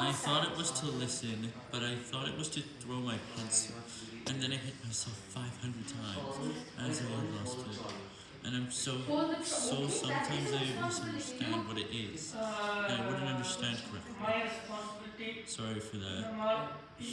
I thought it was to listen, but I thought it was to throw my pencil, and then I hit myself 500 times as I lost it. And I'm so, so sometimes I misunderstand what it is, and I wouldn't understand correctly. Sorry for that.